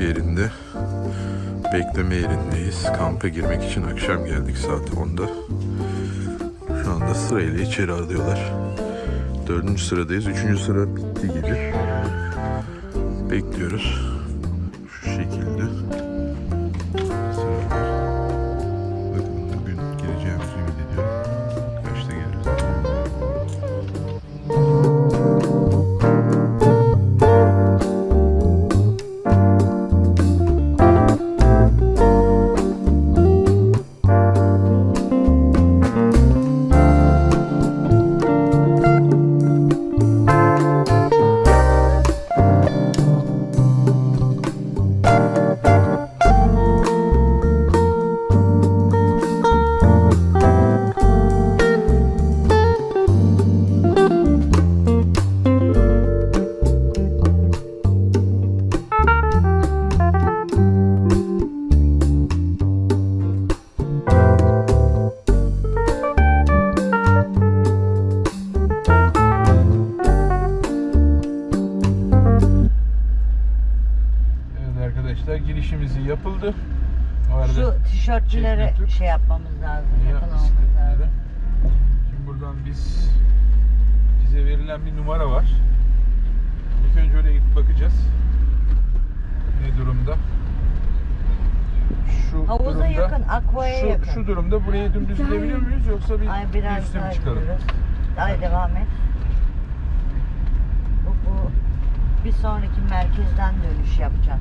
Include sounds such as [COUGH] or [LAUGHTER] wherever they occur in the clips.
Şimdi bekleme yerindeyiz. Kampa girmek için akşam geldik saat 10'da. Şu anda sırayla içeri alıyorlar. Dördüncü sıradayız. Üçüncü sıra bitti gibi. Bekliyoruz. Girişimizi yapıldı. O arada Şu tişörtçülere şey yapmamız lazım. Ya, Yakalamamız bisikletlere. lazım. Şimdi buradan biz bize verilen bir numara var. İlk önce oraya gidip bakacağız. Ne durumda? Şu Havuza durumda, yakın, aqua'ya şu, yakın. Şu durumda buraya dümdüz gidebiliyor muyuz yoksa bir Ay biraz üstü mü daha çıkalım? gidiyoruz. Ay devam et. Bu, bu bir sonraki merkezden dönüş yapacak.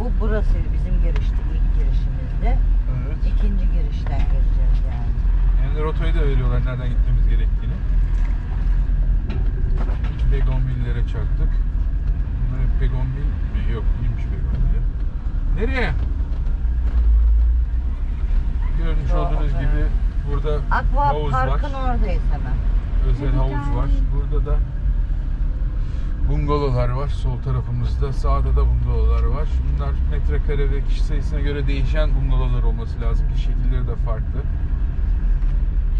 Bu burasıydı bizim girişti, ilk girişimizde. Evet. İkinci girişten gireceğiz yani. Yani rotayı da veriyorlar nereden gitmemiz gerektiğini. Begonville'lere çarptık. Bunlar hep Begonville mi? Yok değilmiş Begonville. Nereye? Görmüş Şu olduğunuz gibi burada Aqua havuz Park'ın var. oradayız hemen. Özel havuz var. Burada da bungalovlar var sol tarafımızda. Sağda da bungalovlar var. Bunlar metrekare ve kişi sayısına göre değişen bungalovlar olması lazım ki şekilleri de farklı.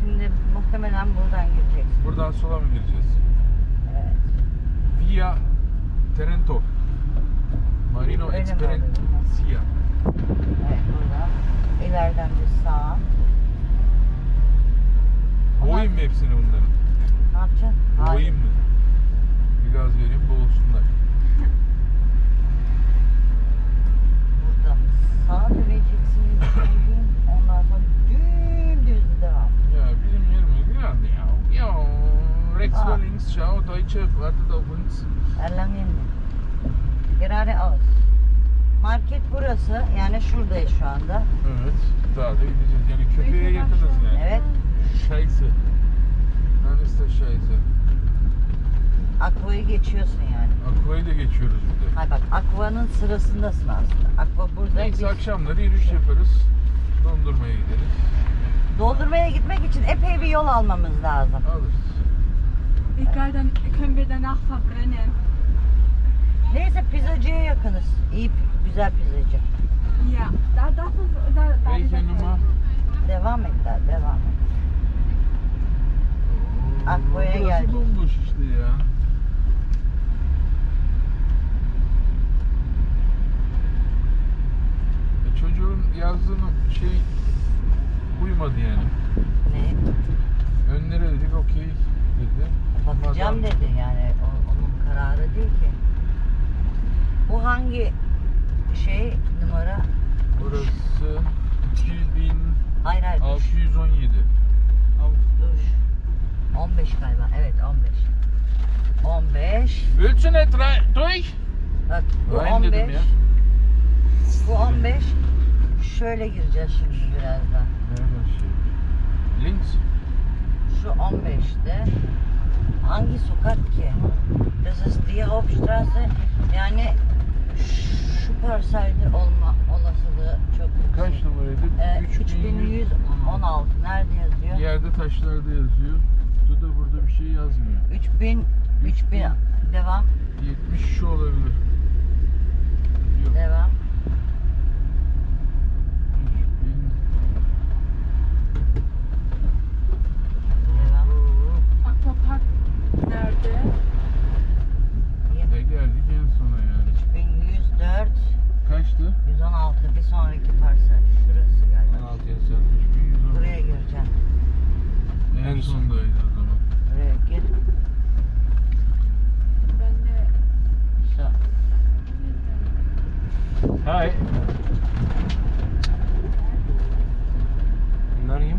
Şimdi muhtemelen buradan gireceksin. Buradan sola mı gireceğiz? Evet. Via Trento. Marino Esperanzia. Evet buradan. İleriden bir sağ. Boğayım mı hepsini bunların? Ne yapacaksın? Boğayım mı? Şu anda. Evet, daha da gideceğiz. Yani köpeğe yakınız yani. Evet. İst das Scheiße. Aqua'yı geçiyorsun yani. Aqua'yı da geçiyoruz bir de. Hay bak Aqua'nın sırasındasın aslında. Aqua burada. Neyse biz akşamları yürüyüş yaparız. Dondurmaya gideriz. doldurmaya gitmek için epey bir yol almamız lazım. Alırız. Egal, dann können wir danach verbrennen. Neyse pizzacıya yakınız. İyi güzel pizzacı. Ja, da, das ist, da, da Welche Nummer? Devam et daha devam et. Aqua'ya Burası geldik. bomboş işte ya. E çocuğun yazdığını şey uymadı yani. Ne? Önlere dedik okey dedi. Bakacağım dedi yani o- onun kararı değil ki. Bu hangi şey numara? Burası 2617. Hayır hayır düş, düş. 15 galiba evet 15. 15. Willst du nicht rein? Durch? Bak bu Rein dedim 15. ya. Bu 15. Şöyle gireceğiz şimdi birazdan. Nereden şey? Links. Şu 15'te hangi sokak ki? Das ist die Hauptstraße. Yani şu parselde olma olasılığı çok yüksek. Kaç numaraydı? Ee, 3100. 3116 nerede yazıyor? Yerde taşlarda yazıyor. Bu da burada bir şey yazmıyor. 3000 3000 devam 70 şu olabilir. Yok. devam 3000. Devam. Oo. Aquapark nerede? bir sonraki parça. Şurası galiba. 16 yazıyor. Buraya gireceğim. En sondaydı o zaman. Buraya gir. Ben de... Şu. Hi. Bunlar kim?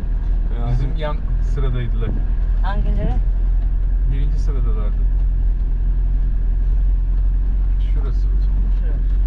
Bizim yan sıradaydılar. Hangileri? Birinci sıradalardı. Şurası. Şurası.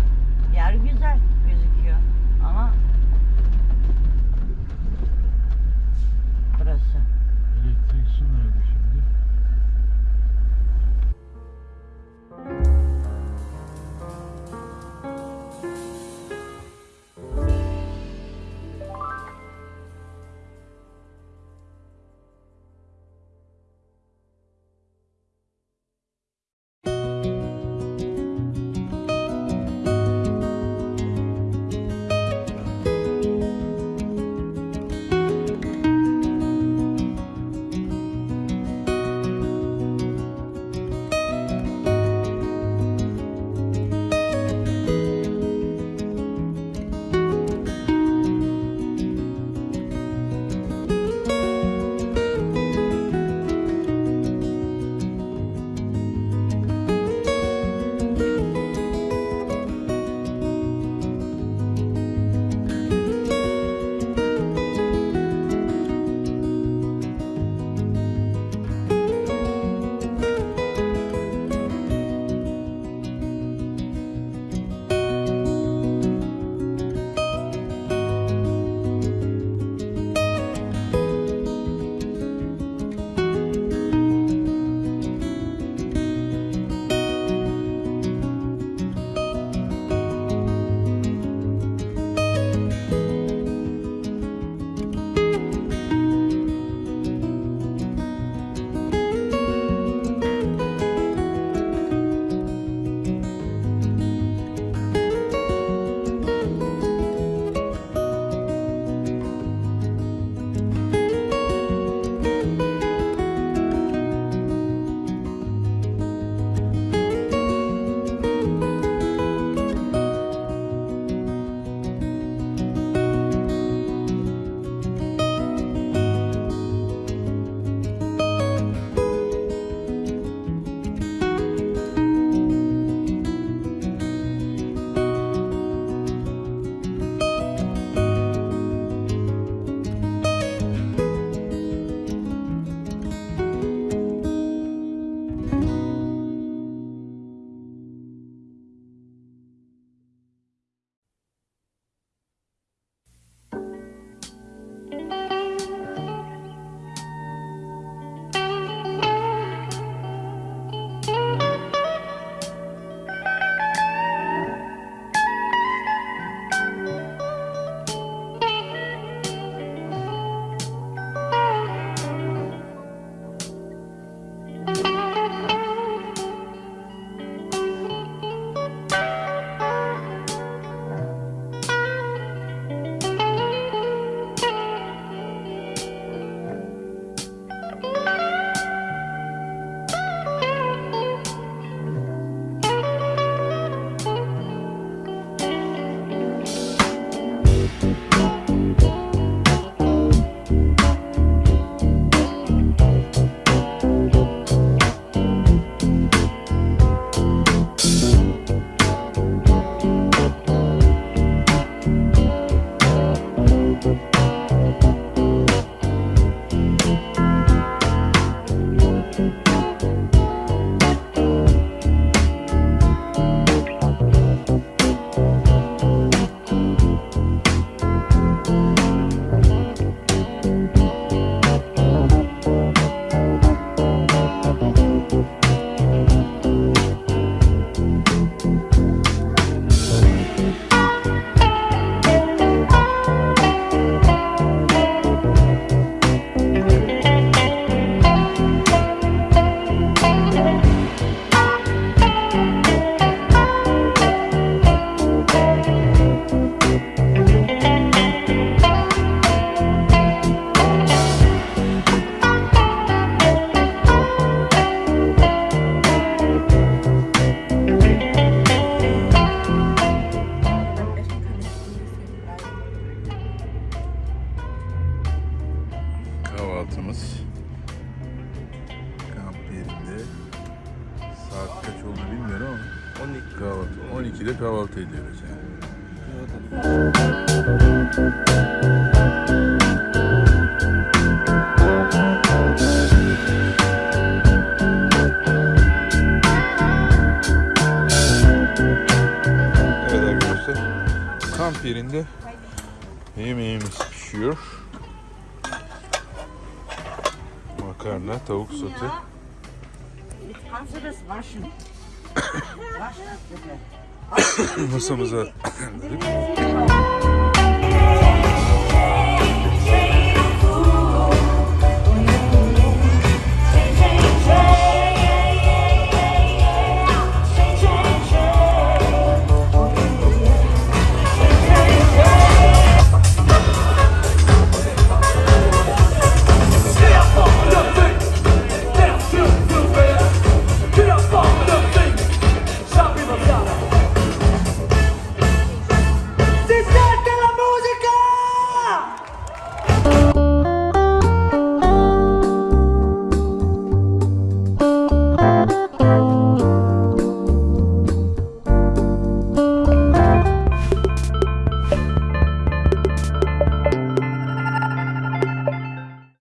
kahvaltımız. Kamp yerinde. Saat kaç oldu bilmiyorum ama 12. Kahvaltı. 12'de kahvaltı ediyoruz yani. Evet arkadaşlar kamp yerinde yemeğimiz pişiyor. Makarna, tavuk sote. Jetzt kannst du das waschen. Wasch das bitte. Masamıza [COUGHS] [COUGHS]